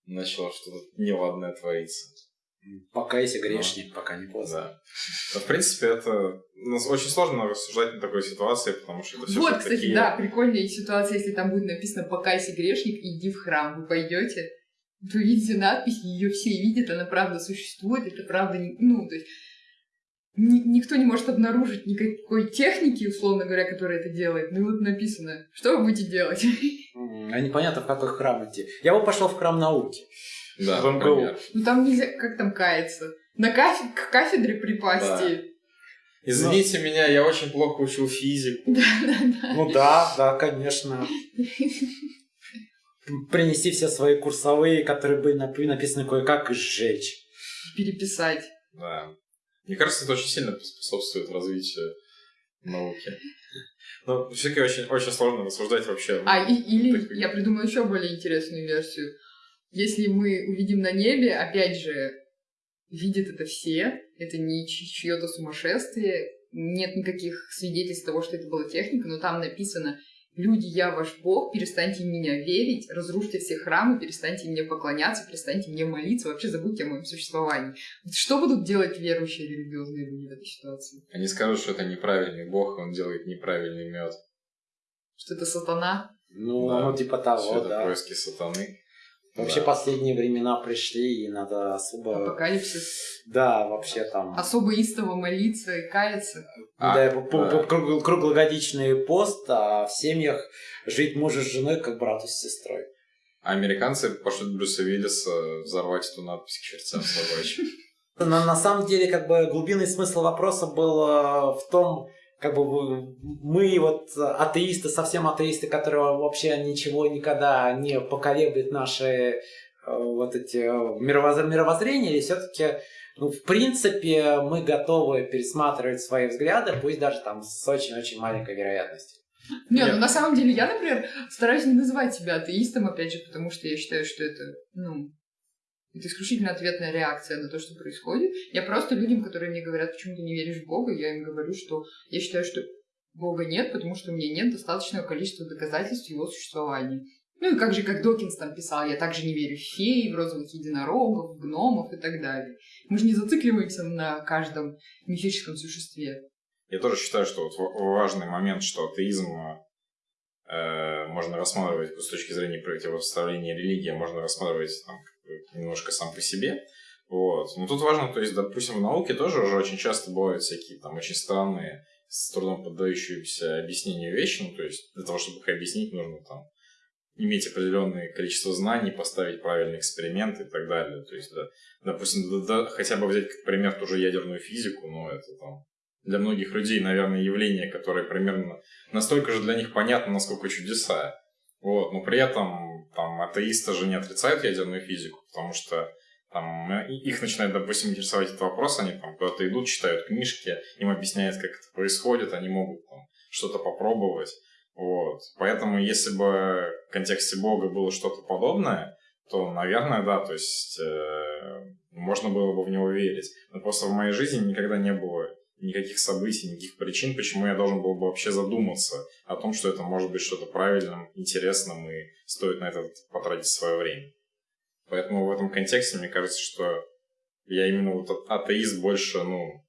начало что-то неладное твориться. Покайся, грешник, пока не поздно. Да. Но, в принципе, это ну, очень сложно рассуждать на такой ситуации, потому что это все вот, кстати, да, прикольная ситуация, если там будет написано «Покайся, грешник, иди в храм». Вы пойдете, вы видите надпись, ее все видят, она правда существует, это правда, не- ну, то есть никто не может обнаружить никакой техники, условно говоря, которая это делает. Ну и вот написано, что вы будете делать? А непонятно, в какой храм идти. Я бы пошел в храм науки. Да, в МГУ. Ну там нельзя, как там каяться? На кафе- к кафедре припасть. и- Извините меня, я очень плохо учил физику. Да-да-да. Ну да, да, конечно. Принести все свои курсовые, которые были напи- написаны кое-как, и сжечь. Переписать. Да. Мне кажется, это очень сильно способствует развитию науки. Но все-таки очень, очень сложно рассуждать вообще. А, и- или Так- я придумала еще более интересную версию. Если мы увидим на небе, опять же, видят это все, это не чье-то сумасшествие, нет никаких свидетельств того, что это была техника, но там написано «Люди, я ваш Бог, перестаньте в меня верить, разрушьте все храмы, перестаньте мне поклоняться, перестаньте мне молиться, вообще забудьте о моем существовании». Что будут делать верующие религиозные люди в этой ситуации? Они скажут, что это неправильный бог, он делает неправильный мед. Что это сатана? Ну, Да. ну типа Все того, это да. происки сатаны. Вообще Да. последние времена пришли, и надо особо... Апокалипсис. Да, вообще там... Особо истово молиться и каяться. А, да, да. круг- круглогодичный пост, а в семьях жить мужа с женой, как брату с сестрой. А американцы пошлют Брюса Виллиса взорвать эту надпись к чертям собачьим. На, на самом деле, как бы глубинный смысл вопроса был э, в том, как бы мы вот э, атеисты, совсем атеисты, которые вообще ничего никогда не поколеблет наши э, вот эти э, мировоз- мировоззрения, или все-таки, ну, в принципе, мы готовы пересматривать свои взгляды, пусть даже там с очень-очень маленькой вероятностью. Не, Нет. ну на самом деле я, например, стараюсь не называть себя атеистом, опять же, потому что я считаю, что это, ну, это исключительно ответная реакция на то, что происходит. Я просто людям, которые мне говорят, почему ты не веришь в Бога, я им говорю, что я считаю, что Бога нет, потому что у меня нет достаточного количества доказательств его существования. Ну и как же, как Докинс там писал, я также не верю в феи, в розовых единорогов, в гномов и так далее. Мы же не зацикливаемся на каждом мифическом существе. Я тоже считаю, что вот ва- важный момент, что атеизм э, можно рассматривать с точки зрения противопоставления религии, можно рассматривать там, немножко сам по себе. Вот. Но тут важно, то есть, допустим, в науке тоже уже очень часто бывают всякие там очень странные, с трудом поддающиеся объяснению вещи. Ну, то есть, для того, чтобы их объяснить, нужно там иметь определенное количество знаний, поставить правильный эксперимент и так далее. То есть, да, допустим, да- да, хотя бы взять как пример ту же ядерную физику, но это там для многих людей, наверное, явление, которое примерно настолько же для них понятно, насколько чудеса. Вот, но при этом там атеисты же не отрицают ядерную физику, потому что там э, их начинает, допустим, интересовать этот вопрос, они там куда-то идут, читают книжки, им объясняют, как это происходит, они могут там что-то попробовать. Вот. Поэтому, если бы в контексте Бога было что-то подобное, то, наверное, да, то есть э, можно было бы в него верить. Но просто в моей жизни никогда не было никаких событий, никаких причин, почему я должен был бы вообще задуматься о том, что это может быть что-то правильным, интересным и стоит на это потратить свое время. Поэтому в этом контексте мне кажется, что я именно вот атеист больше, ну,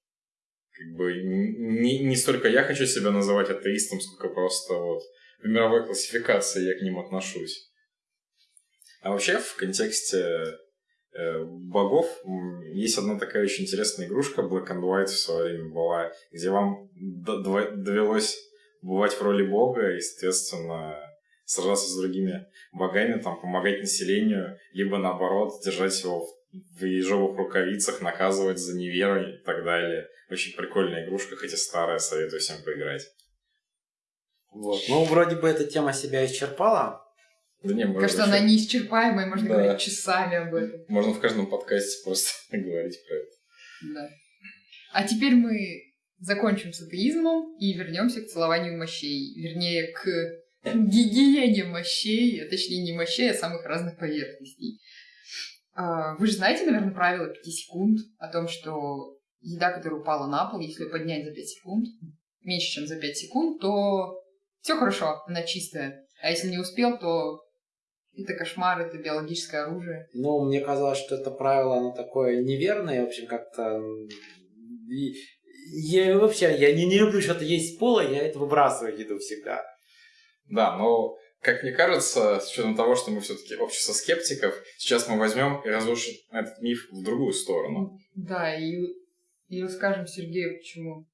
как бы не, не столько я хочу себя называть атеистом, сколько просто вот в мировой классификации я к ним отношусь. А вообще в контексте богов м, есть одна такая очень интересная игрушка Black and White в свое время была, где вам довелось бывать в роли бога и, соответственно, сражаться с другими богами, там, помогать населению, либо, наоборот, держать его в ежовых рукавицах, наказывать за неверу и так далее. Очень прикольная игрушка, хоть и старая, советую всем поиграть. Вот. Ну, вроде бы эта тема себя исчерпала. Да не, Кажется, вообще- она неисчерпаемая, можно Да. говорить часами об этом. Можно в каждом подкасте просто говорить про это. Да. А теперь мы закончим с атеизмом и вернемся к целованию мощей. Вернее, к гигиене мощей, а точнее не мощей, а самых разных поверхностей. А, Вы же знаете, наверное, правило 5 секунд о том, что еда, которая упала на пол, если ее поднять за 5 секунд, меньше, чем за 5 секунд, то все хорошо, она чистая. А если не успел, то это кошмар, это биологическое оружие. Ну, мне казалось, что это правило, оно такое неверное, в общем, как-то... и- Я вообще, я не, не люблю что-то есть с пола, я это выбрасываю еду всегда. Да, но, как мне кажется, с учетом того, что мы все-таки общество скептиков, сейчас мы возьмем и разрушим этот миф в другую сторону. Да, и, и расскажем Сергею, почему.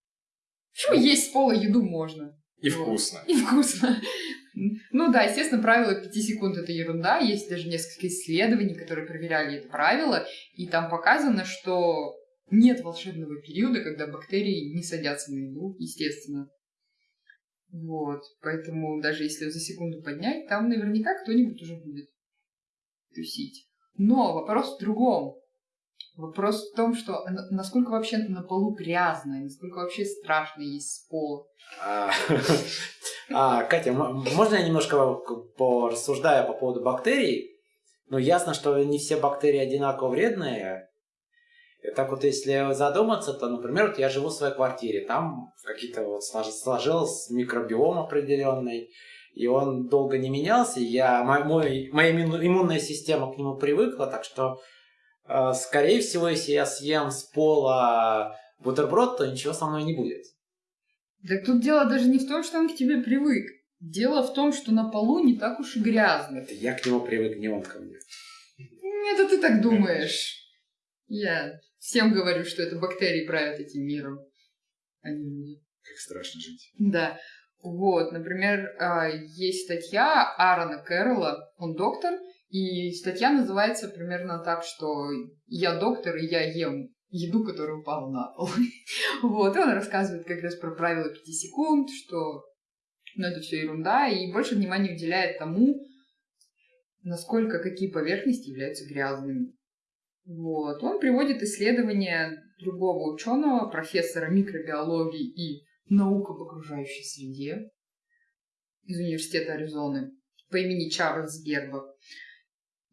Почему есть с пола еду можно? И Вот. вкусно. И вкусно. Ну да, естественно, правило 5 секунд это ерунда. Есть даже несколько исследований, которые проверяли это правило, и там показано, что нет волшебного периода, когда бактерии не садятся на еду, естественно. Вот, поэтому даже если за секунду поднять, там наверняка кто-нибудь уже будет тусить. Но вопрос в другом. Вопрос в том, что на- насколько вообще на полу грязно, насколько вообще страшно есть с пола. А, а, Катя, можно я немножко порассуждаю по поводу бактерий? Ну, ясно, что не все бактерии одинаково вредные. И так вот, если задуматься, то, например, вот я живу в своей квартире, там какие-то вот слож- сложился микробиом определенный, и он долго не менялся, я, мой, моя имму- иммунная система к нему привыкла, так что, скорее всего, если я съем с пола бутерброд, то ничего со мной не будет. Так тут дело даже не в том, что он к тебе привык. Дело в том, что на полу не так уж и грязно. Это я к нему привык, не он ко мне. Это ты так думаешь. Я всем говорю, что это бактерии правят этим миром, а не люди. Как страшно жить. Да. Вот, например, а, есть статья Аарона Кэрролла, он доктор, и статья называется примерно так, что «Я доктор, и я ем еду, которая упала на пол». Вот, и он рассказывает как раз про правила 5 секунд, что ну, это все ерунда, и больше внимания уделяет тому, насколько какие поверхности являются грязными. Вот. Он приводит исследования другого ученого, профессора микробиологии и наук об окружающей среде из университета Аризоны по имени Чарльз Гербер.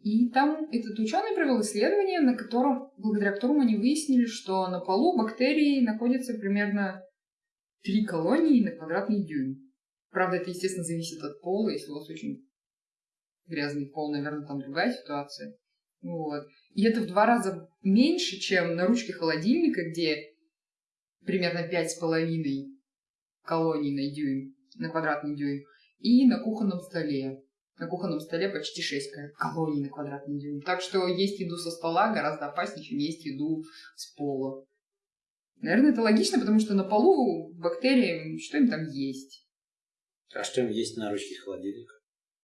И там этот ученый провел исследование, на котором, благодаря которому они выяснили, что на полу бактерии находятся примерно три колонии на квадратный дюйм. Правда, это, естественно, зависит от пола. Если у вас очень грязный пол, наверное, там другая ситуация. Вот. И это в два раза меньше, чем на ручке холодильника, где примерно пять с половиной колоний на дюйм, на квадратный дюйм, и на кухонном столе. На кухонном столе почти 6 колоний на квадратный дюйм. Так что есть еду со стола гораздо опаснее, чем есть еду с пола. Наверное, это логично, потому что на полу бактерии, что им там есть? А что им есть на ручке холодильника?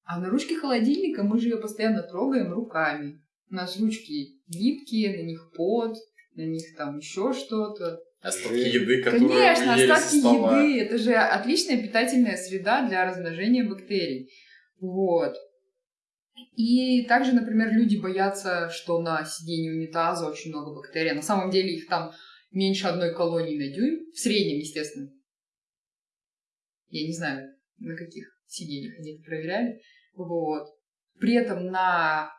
А на ручке холодильника мы же ее постоянно трогаем руками. У нас ручки липкие, на них пот, на них там еще что-то. Остатки еды, которые Конечно, ели остатки стола. еды. Это же отличная питательная среда для размножения бактерий. Вот. И также, например, люди боятся, что на сиденье унитаза очень много бактерий. На самом деле их там меньше одной колонии на дюйм. В среднем, естественно. Я не знаю, на каких сиденьях они это проверяли. Вот. При этом на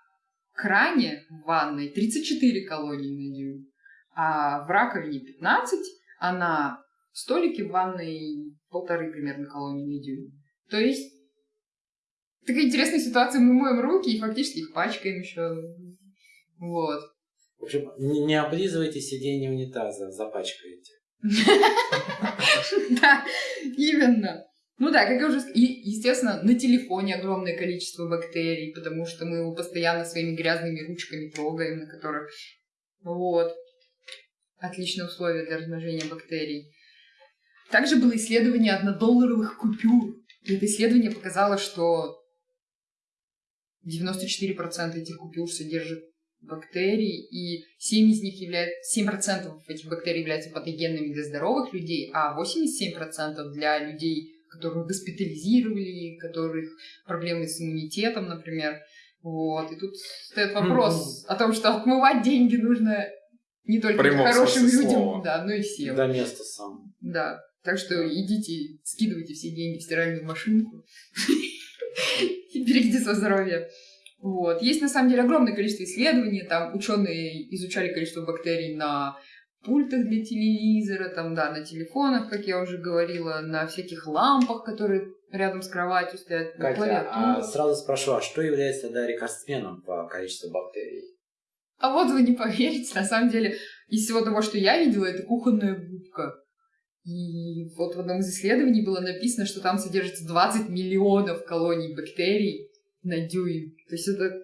кране в ванной 34 колонии на дюйм, а в раковине 15, а на столике в ванной полторы примерно колонии на дюйм. То есть такая интересная ситуация, мы моем руки и фактически их пачкаем еще. Вот. В общем, не, облизывайте сиденье унитаза, запачкаете. Да, именно. Ну да, как я уже сказала, естественно, на телефоне огромное количество бактерий, потому что мы его постоянно своими грязными ручками трогаем, на которых... Вот. Отличные условия для размножения бактерий. Также было исследование однодолларовых купюр. И это исследование показало, что 94% этих купюр содержат бактерий, и 7 из них являются, 7% этих бактерий являются патогенными для здоровых людей, а 87% для людей, которых госпитализировали, которых проблемы с иммунитетом, например. Вот. И тут стоит вопрос о том, что отмывать деньги нужно не только Прямом хорошим людям, слова. да, но и всем. До места сам. Да. Так что идите, скидывайте все деньги в стиральную машинку берегите свое здоровье. Вот. Есть на самом деле огромное количество исследований. Там ученые изучали количество бактерий на пультах для телевизора, там, да, на телефонах, как я уже говорила, на всяких лампах, которые рядом с кроватью стоят, Катя, а сразу спрошу, а что является тогда рекордсменом по количеству бактерий? А вот вы не поверите, на самом деле, из всего того, что я видела, это кухонная губка. И вот в одном из исследований было написано, что там содержится 20 миллионов колоний бактерий на дюйм. То есть это...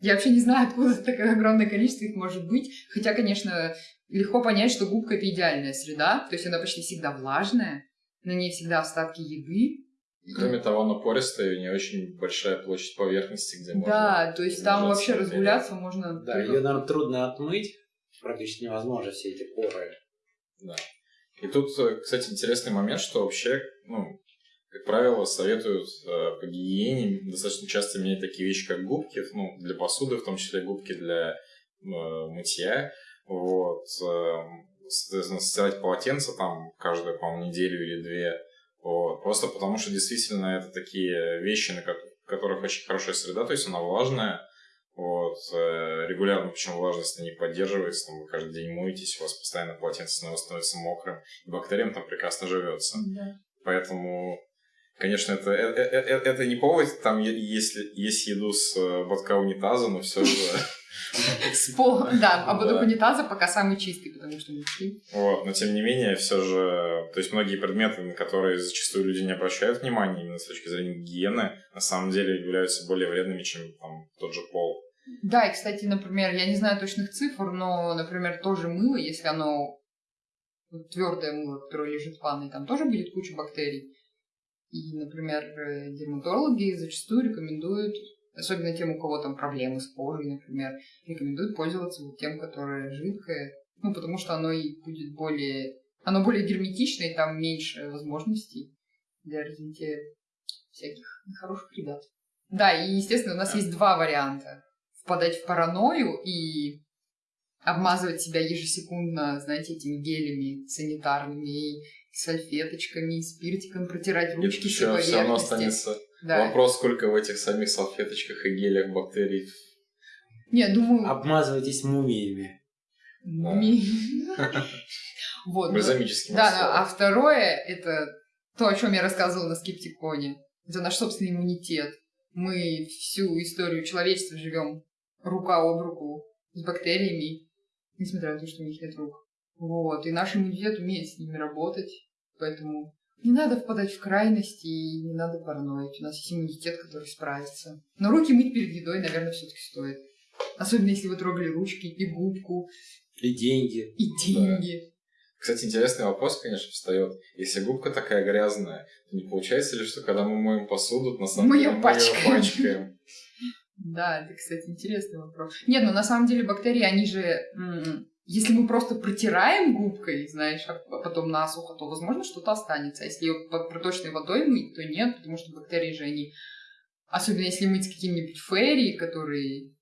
Я вообще не знаю, откуда такое огромное количество их может быть. Хотя, конечно, легко понять, что губка — это идеальная среда. То есть она почти всегда влажная, на ней всегда остатки еды. Кроме того, она пористая, и у нее очень большая площадь поверхности, где можно... Да, то есть там вообще разгуляться можно... Да, ее, наверное, трудно отмыть. Практически невозможно все эти поры. Да. И тут, э, кстати, интересный момент, что вообще, ну, как правило, советуют э, по гигиене достаточно часто менять такие вещи, как губки, ну, для посуды, в том числе губки для э, мытья. Вот. э, соответственно, стирать полотенце там каждую, по-моему, неделю или две. Вот. Просто потому, что действительно это такие вещи, на ко- которых очень хорошая среда, то есть она влажная, вот, э, регулярно, причем влажность не поддерживается, там, вы каждый день моетесь, у вас постоянно полотенце снова становится мокрым, и бактериям там прекрасно живется. Да. Поэтому, конечно, это, э- э- э- это не повод, там, е- если есть еду с ботка унитаза, но все же... С пол- Да, а вот унитаза пока самый чистый, потому что ушли. Вот, но тем не менее, все же, то есть многие предметы, на которые зачастую люди не обращают внимания именно с точки зрения гигиены, на самом деле являются более вредными, чем там тот же пол. Да, и, кстати, например, я не знаю точных цифр, но, например, тоже мыло, если оно твердое мыло, которое лежит в ванной, там тоже будет куча бактерий. И, например, э, дерматологи зачастую рекомендуют, особенно тем, у кого там проблемы с кожей, например, рекомендуют пользоваться вот тем, которое жидкое, ну, потому что оно и будет более... Оно более герметичное, и там меньше возможностей для развития всяких нехороших ребят. Да, и, естественно, у нас есть два варианта. Впадать в паранойю и обмазывать себя ежесекундно, знаете, этими гелями санитарными, и салфеточками, и спиртиком, протирать ручки все Еще все равно поверхности. останется Да. вопрос, сколько в этих самих салфеточках и гелях бактерий. Не, думаю... Обмазывайтесь мумиями. ми- Вот. ну, Бальзамическим да, а второе это то, о чем я рассказывала на скептиконе. Это наш собственный иммунитет. Мы всю историю человечества живем рука об руку с бактериями, несмотря на то, что у них нет рук. Вот. И наш иммунитет умеет с ними работать. Поэтому не надо впадать в крайности и не надо параноить. У нас есть иммунитет, который справится. Но руки мыть перед едой, наверное, все-таки стоит. Особенно если вы трогали ручки и губку, И деньги. и деньги. Кстати, интересный вопрос, конечно, встает. Если губка такая грязная, то не получается ли, что когда мы моем посуду, на самом Мы деле её мы её пачкаем? Да, это, кстати, интересный вопрос. Нет, ну на самом деле бактерии, они же... Если мы просто протираем губкой, знаешь, а потом насухо, то, возможно, что-то останется. А если ее под проточной водой мыть, то нет, потому что бактерии же они... Особенно если мыть каким-нибудь ферри, который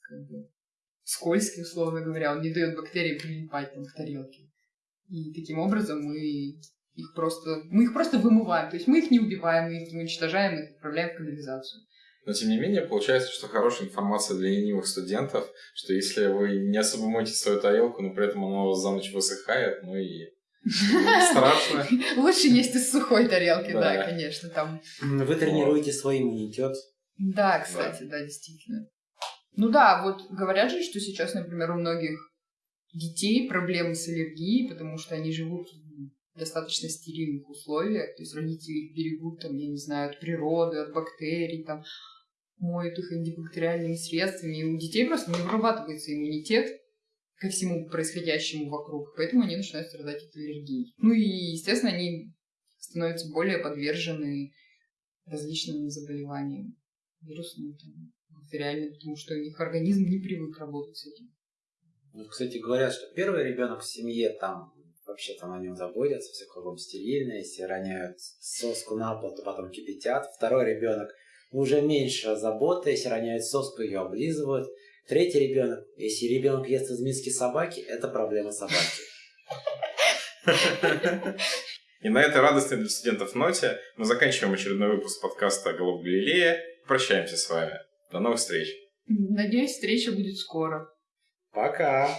как бы, скользкий, условно говоря, он не дает бактериям прилипать там к тарелке. И таким образом мы их просто... Мы их просто вымываем. То есть мы их не убиваем, мы их не уничтожаем, мы их отправляем в канализацию. Но, тем не менее, получается, что хорошая информация для ленивых студентов, что если вы не особо моете свою тарелку, но при этом она у вас за ночь высыхает, ну и страшно. Лучше есть из сухой тарелки, да, Да. конечно, там. Вы тренируете свой иммунитет. Да, кстати, да. действительно. Ну да, вот говорят же, что сейчас, например, у многих детей проблемы с аллергией, потому что они живут в достаточно стерильных условиях, то есть родители их берегут, там, я не знаю, от природы, от бактерий, там, моют их антибактериальными средствами, и у детей просто не вырабатывается иммунитет ко всему происходящему вокруг, поэтому они начинают страдать от аллергии. Ну и, естественно, они становятся более подвержены различным заболеваниям, вирусным, там, бактериальным, потому что их организм не привык работать с этим. Ну, кстати, говорят, что первый ребенок в семье там вообще-то на нем заботятся, все кругом стерильно, если роняют соску на пол, то потом кипятят. Второй ребенок уже меньше заботы, если роняют соску, ее облизывают. Третий ребенок, если ребенок ест из миски собаки, это проблема собаки. И на этой радостной для студентов ноте мы заканчиваем очередной выпуск подкаста «Голубь Галилея». Прощаемся с вами. До новых встреч. Надеюсь, встреча будет скоро. Пока!